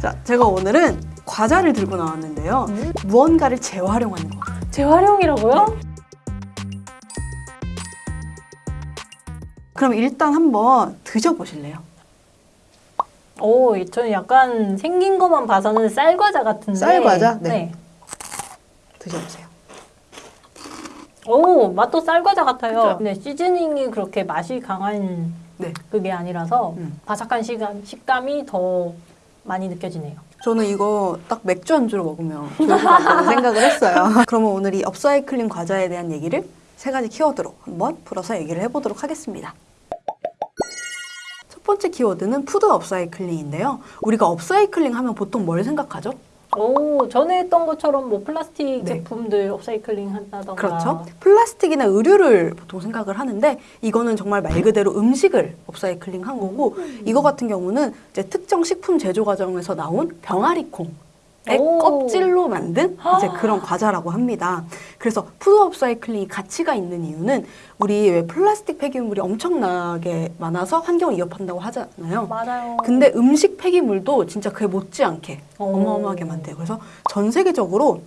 자, 제가 오늘은 과자를 들고 나왔는데요. 음? 무언가를 재활용하는 거. 재활용이라고요? 그럼 일단 한번 드셔보실래요? 오, 저는 약간 생긴 것만 봐서는 쌀과자 같은데. 쌀과자? 네. 드셔보세요. 오, 맛도 쌀과자 같아요. 그죠? 근데 시즈닝이 그렇게 맛이 강한 네. 그게 아니라서 음. 바삭한 식감, 식감이 더 많이 느껴지네요. 저는 이거 딱 맥주 안주로 먹으면 좋을 것 같다는 생각을 했어요. 그러면 오늘 이 업사이클링 과자에 대한 얘기를 세 가지 키워드로 한번 풀어서 얘기를 해보도록 하겠습니다. 첫 번째 키워드는 푸드 업사이클링인데요. 우리가 업사이클링 하면 보통 뭘 생각하죠? 오, 전에 했던 것처럼 뭐 플라스틱 네. 제품들 업사이클링 한다던가. 그렇죠. 플라스틱이나 의류를 보통 생각을 하는데 이거는 정말 말 그대로 음식을 업사이클링 한 거고 이거 같은 경우는 이제 특정 식품 제조 과정에서 나온 병아리콩. 의 오. 껍질로 만든 이제 그런 과자라고 합니다. 그래서 푸드 업사이클링이 가치가 있는 이유는 우리 왜 플라스틱 폐기물이 엄청나게 많아서 환경을 위협한다고 하잖아요. 맞아요. 근데 음식 폐기물도 진짜 그에 못지않게 오. 어마어마하게 많대요. 그래서 전 세계적으로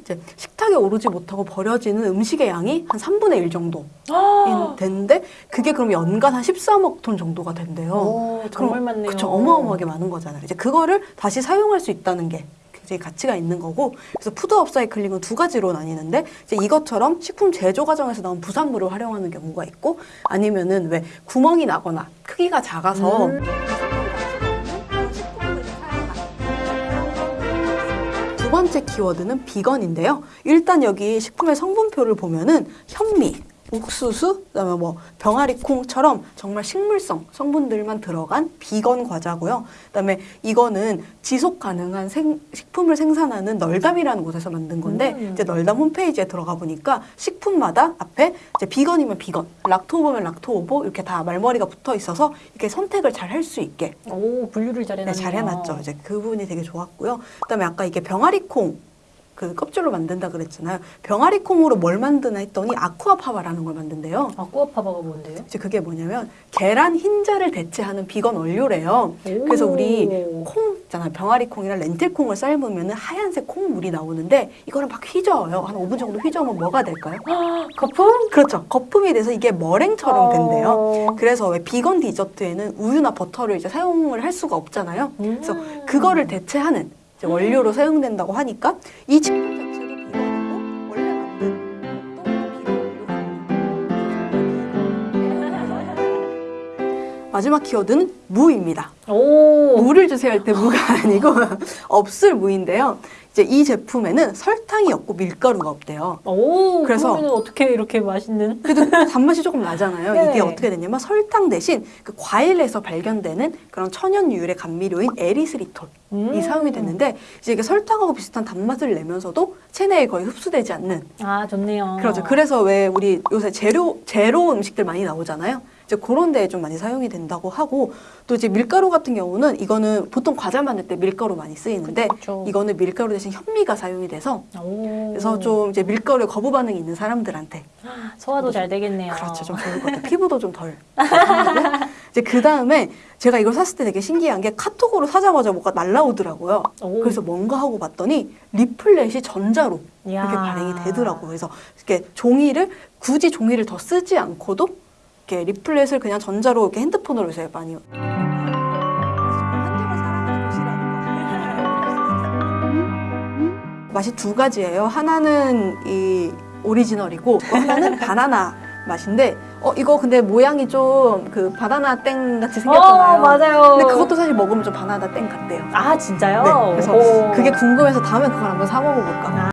이제 식탁에 오르지 못하고 버려지는 음식의 양이 한 3분의 1 정도 아. 되는데 그게 그럼 연간 한 13억 톤 정도가 된대요. 오, 정말 그럼 많네요. 그쵸, 어마어마하게 많은 거잖아요. 이제 그거를 다시 사용할 수 있다는 게 굉장히 가치가 있는 거고 그래서 푸드 업사이클링은 두 가지로 나뉘는데 이제 이것처럼 식품 제조 과정에서 나온 부산물을 활용하는 경우가 있고 아니면은 왜 구멍이 나거나 크기가 작아서 음. 두 번째 키워드는 비건인데요. 일단 여기 식품의 성분표를 보면은 현미, 옥수수, 그다음에 뭐 병아리콩처럼 정말 식물성 성분들만 들어간 비건 과자고요. 그다음에 이거는 지속 가능한 생- 식품을 생산하는 널담이라는 곳에서 만든 건데 음. 이제 널담 홈페이지에 들어가 보니까 식품마다 앞에 이제 비건이면 비건, 락토오버면 락토오버 이렇게 다 말머리가 붙어 있어서 이렇게 선택을 잘 할 수 있게 오, 분류를 잘 네, 해놨네요. 잘 해놨죠. 이제 그 부분이 되게 좋았고요. 그다음에 아까 이게 병아리콩 그 껍질로 만든다 그랬잖아요. 병아리 콩으로 뭘 만드나 했더니 아쿠아파바라는 걸 만든대요. 아쿠아파바가 뭔데요? 이제 그게 뭐냐면 계란 흰자를 대체하는 비건 원료래요. 오. 그래서 우리 콩 있잖아요. 병아리 콩이랑 렌틸 콩을 삶으면 하얀색 콩물이 나오는데 이거를 막 휘저어요. 한 5분 정도 휘저으면 뭐가 될까요? 아, 거품? 그렇죠. 거품이 돼서 이게 머랭처럼 된대요. 어. 그래서 왜 비건 디저트에는 우유나 버터를 이제 사용을 할 수가 없잖아요. 그래서 음. 그거를 대체하는 원료로 사용된다고 하니까 이 제품 자체도 비건이고 원래 만든 마지막 키워드는 무입니다. 오. 무를 주세요 할 때 무가 아니고 없을 무인데요. 이제 이 제품에는 설탕이 없고 밀가루가 없대요. 오, 그래서- 어떻게 이렇게 맛있는? 그래도 단맛이 조금 나잖아요. 네. 이게 어떻게 되냐면 설탕 대신 그 과일에서 발견되는 그런 천연 유율의 감미료인 에리스리톨이 음. 사용이 됐는데 이제 이게 설탕하고 비슷한 단맛을 내면서도 체내에 거의 흡수되지 않는 아, 좋네요. 그렇죠. 그래서 왜 우리 요새 제로 제로 음식들 많이 나오잖아요. 이제 그런 데에 좀 많이 사용이 된다고 하고 또 이제 밀가루 같은 경우는 이거는 보통 과자 만들 때 밀가루 많이 쓰이는데 그쵸. 이거는 밀가루 대신 현미가 사용이 돼서 오. 그래서 좀 이제 밀가루에 거부 반응이 있는 사람들한테 소화도 잘 되겠네요. 그렇죠. 좀 좋을 것 같아요. 피부도 좀 덜. 이제 그 다음에 제가 이걸 샀을 때 되게 신기한 게 카톡으로 사자마자 뭐가 날라오더라고요. 오. 그래서 뭔가 하고 봤더니 리플렛이 전자로 이야. 이렇게 발행이 되더라고요. 그래서 이렇게 종이를 굳이 종이를 더 쓰지 않고도 이렇게 리플렛을 그냥 전자로 이렇게 핸드폰으로 요새 많이 맛이 두 가지예요. 하나는 이 오리지널이고 또 하나는 바나나 맛인데 어 이거 근데 모양이 좀 그 바나나 땡 같이 생겼잖아요. 어, 맞아요. 근데 그것도 사실 먹으면 좀 바나나 땡 같대요. 아, 진짜요? 네, 그래서 오. 그게 궁금해서 다음에 그걸 한번 사 먹어볼까.